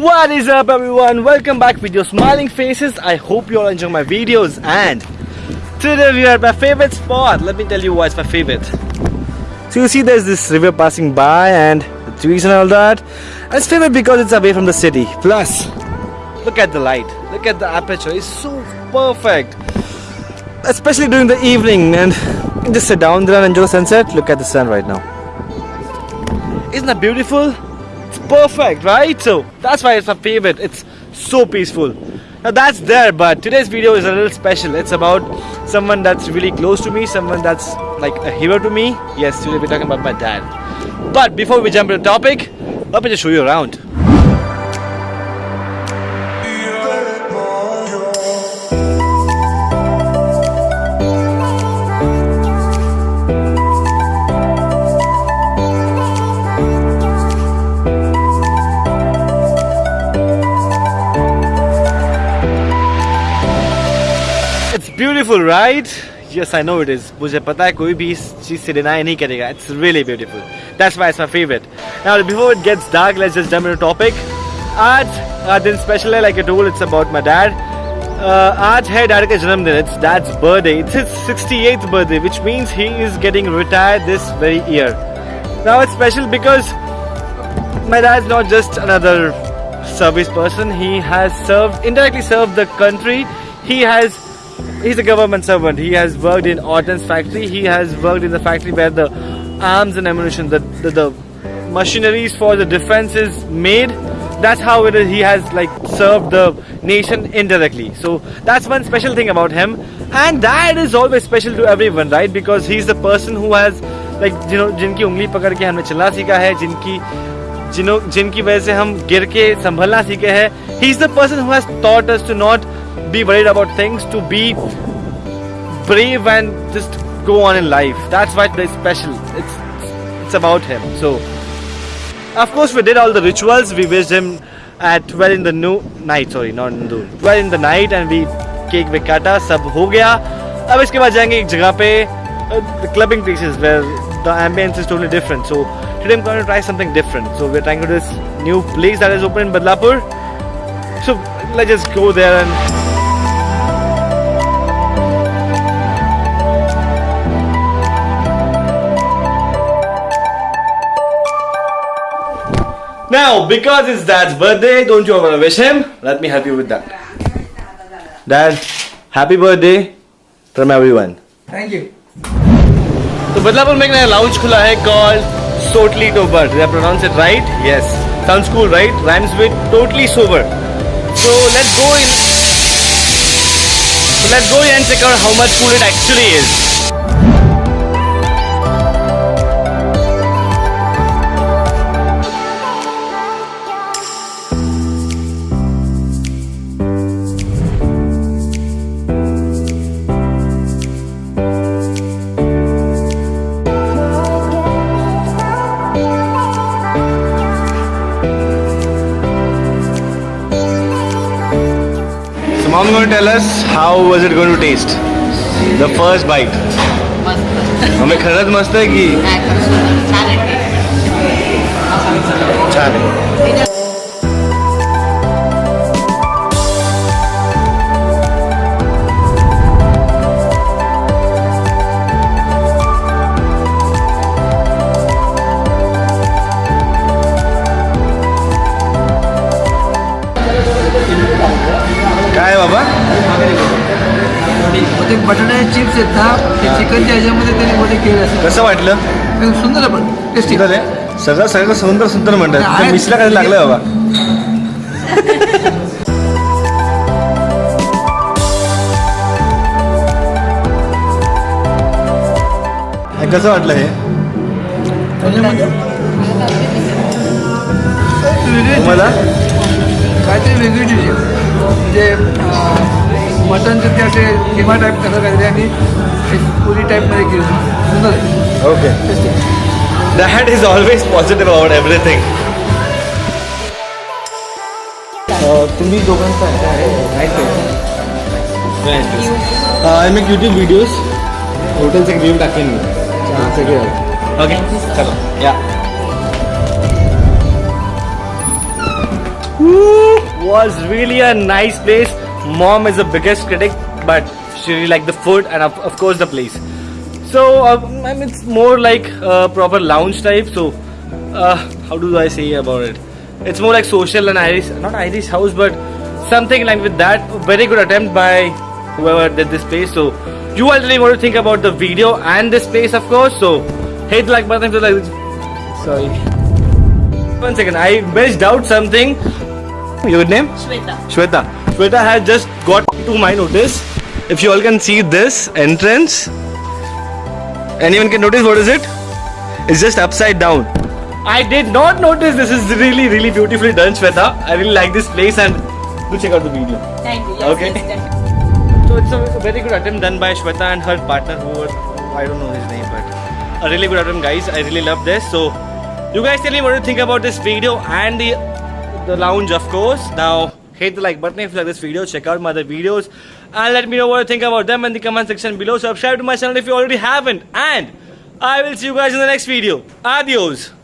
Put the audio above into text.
What is up everyone? Welcome back with your smiling faces. I hope you all enjoy my videos and today we are at my favorite spot. Let me tell you why it's my favorite. So you see there's this river passing by and the trees and all that. It's favorite because it's away from the city. Plus, look at the light. Look at the aperture. It's so perfect. Especially during the evening and just sit down there and enjoy the sunset. Look at the sun right now. Isn't that beautiful? It's perfect, right? So that's why it's my favorite. It's so peaceful. Now that's there, but today's video is a little special. It's about someone that's really close to me, someone that's like a hero to me. Yes, today we're talking about my dad. But before we jump to the topic, let me just show you around. It's beautiful, right? Yes, I know it is. मुझे पता है कोई भी इस चीज से deny नहीं करेगा. It's really beautiful. That's why it's my favorite. Now, before it gets dark, let's just jump into topic. आज आज दिन special है, like I told, it's about my dad. Uh, आज है dad का जन्मदिन. It's dad's birthday. It's his 68th birthday, which means he is getting retired this very year. Now it's special because my dad's not just another service person. He has served, indirectly served the country. He has he's a government servant. He has worked in Ordnance factory. He has worked in the factory where the arms and ammunition, the, the, the machineries for the defense is made. That's how it is. He has like served the nation indirectly. So that's one special thing about him. And that is always special to everyone, right? Because he's the person who has like, you know, जिनकी ungli पकड़ के हमने चलना सीखा hai, जिनकी जिनों जिनकी वजह से हम गिर के संभलना सीखे हैं he is the person who has taught us be worried about things to be brave and just go on in life that's why it's special it's it's about him so of course we did all the rituals we wished him at 12 in the no- night sorry not in the 12 in the night and we cake we kata सब हो गया अब इसके बाद जाएंगे एक जगह पे uh, the clubbing places where the ambience is totally different so today I'm going to try something different so we're trying to do this new place that is open in Badlapur so let's just go there and Now, because it's Dad's birthday, don't you want to wish him? Let me help you with that. Dad, happy birthday from everyone. Thank you तो बदलापुर में एक नया lounge खुला है called Totally Sober. Did I pronounce it right? Yes. Sounds cool, right? Rhymes with totally sober. So let's go in. So let's go in and check out how much cool it actually is. So mom going to tell us how was it going to taste? The first bite. मस्त हमें खरंच मस्त आहे की. छान आहे ते बटाट्याचे चिप्स आहेत ना ते चिकनच्या ह्याच्यामध्ये त्यांनी मध्ये केले असतात. कसं वाटलं? एकदम सुंदर पण टेस्टी सुंदर आहे. सगळं सगळं सुंदर सुंदर म्हणतात. ते मिसला काय लागलं बाबा. हे कसं वाटलं हे? तुम्हाला? काहीतरी वेगळी डिश म्हणजे मटनचे ते असे किमा टाईप कसं काहीतरी आणि एक पुरी टाईपमध्ये केलं सुंदर आहे okay tasty that is always positive about everything तुम्ही दोघांचा I make YouTube videos हॉटेलचे review टाकेन मी सगळे ओके चलो या Woo! was really a nice place. Mom is the biggest critic, but she really liked the food and of, of course the place. So um, I mean, it's more like a proper lounge type. So uh, how do I say about it? It's more like social and Irish, not Irish house, but something like with that. Very good attempt by whoever did this place. So you all really want to think about the video and this place, of course. So hit the like button to like. Sorry. One second, I missed out something. Your name? Shweta. Shweta. Shweta has just got to my notice. If you all can see this entrance, anyone can notice what is it? It's just upside down. I did not notice this is really, really beautifully done, Shweta. I really like this place and do check out the video. Thank you. Yes, Okay. yes. So it's a very good attempt done by Shweta and her partner who were, I don't know his name, but a really good attempt guys. I really love this. So you guys tell me what you think about this video and the the lounge of course. Now hit the like button if you like this video, check out my other videos and let me know what you think about them in the comment section below. Subscribe to my channel if you already haven't and I will see you guys in the next video. Adios.